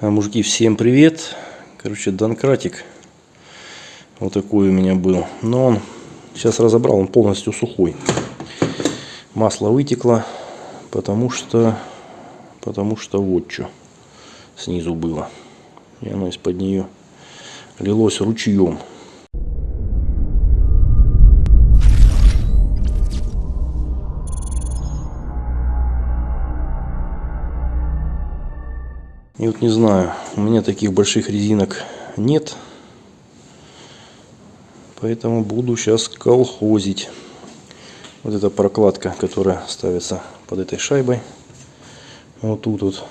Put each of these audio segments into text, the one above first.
А, мужики, всем привет. Короче, Донкратик. Вот такой у меня был. Но он сейчас разобрал, он полностью сухой. Масло вытекло, потому что, потому что вот что снизу было. И оно из-под нее лилось ручьем. И вот не знаю, у меня таких больших резинок нет. Поэтому буду сейчас колхозить. Вот эта прокладка, которая ставится под этой шайбой. Вот тут вот.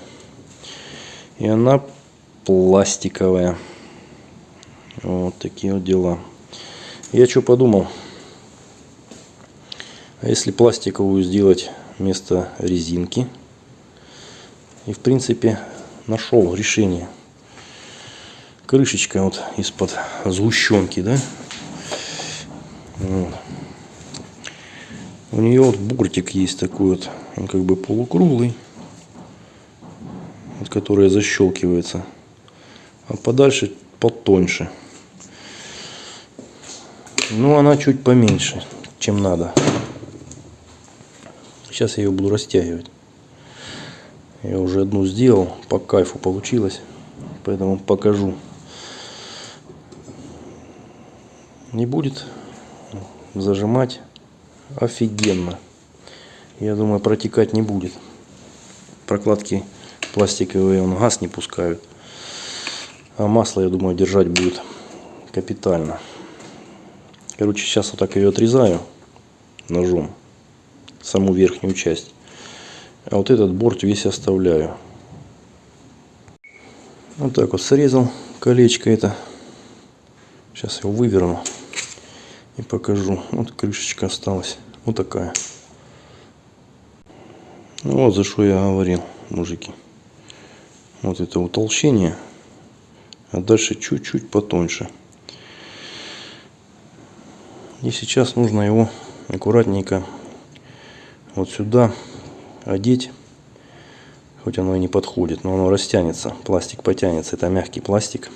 И она пластиковая. Вот такие вот дела. Я что подумал. А если пластиковую сделать вместо резинки? И в принципе нашел решение. Крышечка вот из-под сгущенки, да? Вот. У нее вот буртик есть такой вот, он как бы полукруглый, вот, который защелкивается, а подальше потоньше. Ну, она чуть поменьше, чем надо. Сейчас я ее буду растягивать. Я уже одну сделал, по кайфу получилось, поэтому покажу. Не будет зажимать офигенно. Я думаю, протекать не будет. Прокладки пластиковые, он газ не пускают. А масло, я думаю, держать будет капитально. Короче, сейчас вот так ее отрезаю ножом, саму верхнюю часть. А вот этот борт весь оставляю. Вот так вот срезал колечко это. Сейчас его выверну и покажу. Вот крышечка осталась. Вот такая. Ну вот за что я говорил, мужики. Вот это утолщение. А дальше чуть-чуть потоньше. И сейчас нужно его аккуратненько вот сюда одеть. Хоть оно и не подходит, но оно растянется. Пластик потянется. Это мягкий пластик.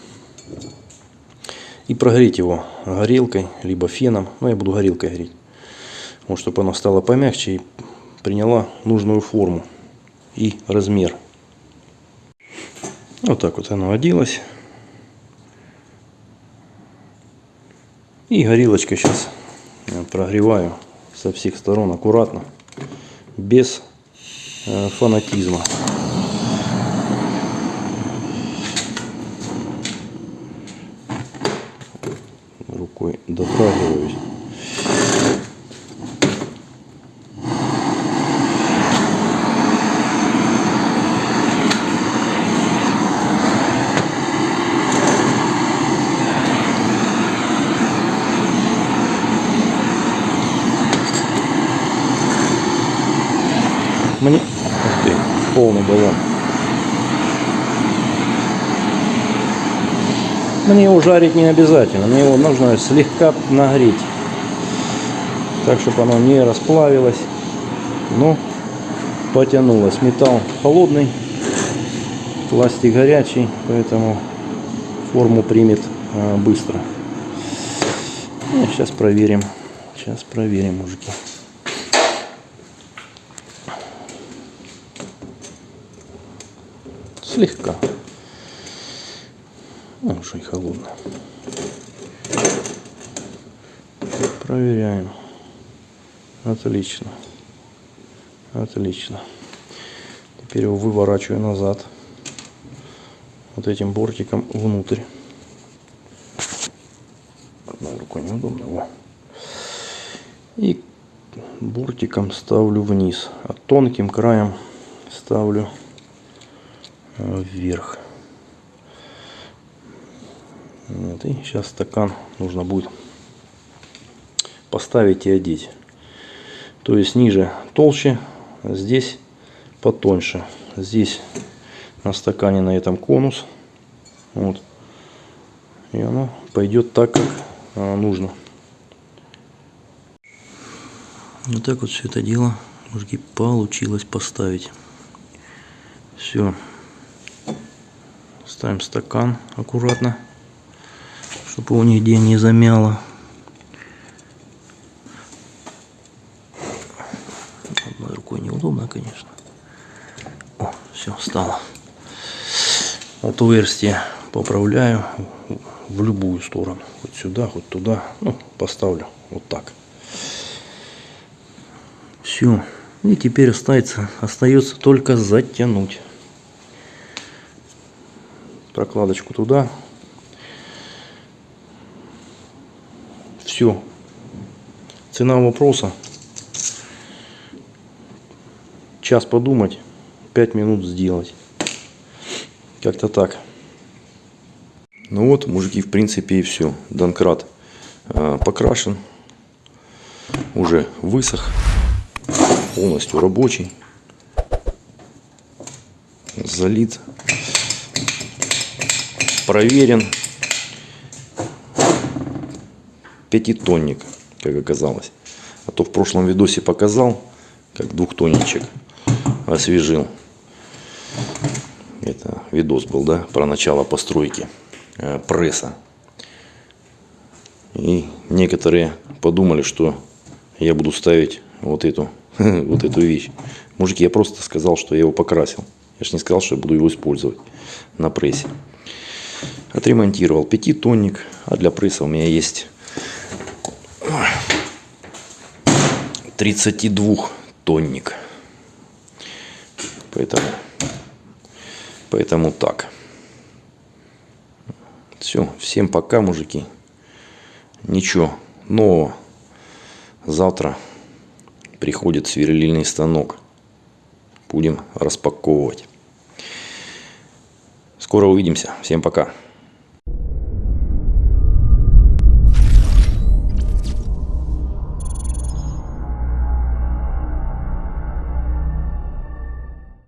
И прогреть его горелкой, либо феном. Но я буду горелкой греть. Вот, чтобы оно стало помягче и приняла нужную форму и размер. Вот так вот оно оделось. И горелочкой сейчас прогреваю со всех сторон аккуратно, без фанатизма. Рукой дотрагиваюсь. Мне полный баллон. Мне его жарить не обязательно, мне его нужно слегка нагреть. Так, чтобы оно не расплавилось, но потянулось. Металл холодный, пластик горячий, поэтому форму примет а, быстро. Ну, сейчас проверим. Сейчас проверим, мужики. Слегка. Ну, холодно. Проверяем. Отлично. Отлично. Теперь его выворачиваю назад. Вот этим бортиком внутрь. Одной рукой неудобно. Во. И бортиком ставлю вниз. А тонким краем ставлю вверх. Вот, и сейчас стакан нужно будет поставить и одеть. То есть ниже толще, здесь потоньше. Здесь на стакане на этом конус. Вот. И оно пойдет так, как а, нужно. Вот так вот все это дело, мужики, получилось поставить. Все Ставим стакан аккуратно, чтобы его нигде не замяло. Одной рукой неудобно, конечно. О, все, стало. Отверстие поправляю в любую сторону. Хоть сюда, хоть туда. Ну, поставлю вот так. Все. И теперь остается, остается только затянуть прокладочку туда. Все. Цена вопроса. Час подумать, 5 минут сделать. Как-то так. Ну вот, мужики, в принципе и все. Донкрат э, покрашен. Уже высох. Полностью рабочий. Залит проверен. Пятитонник, как оказалось. А то в прошлом видосе показал, как двухтонничек освежил. Это видос был, да, про начало постройки э, пресса. И некоторые подумали, что я буду ставить вот эту, вот эту вещь. Мужики, я просто сказал, что я его покрасил. Я же не сказал, что я буду его использовать на прессе. Отремонтировал пятитонник. А для пресса у меня есть 32 тонник. Поэтому, поэтому так. Все, всем пока, мужики. Ничего нового. Завтра приходит сверлильный станок. Будем распаковывать. Скоро увидимся. Всем пока.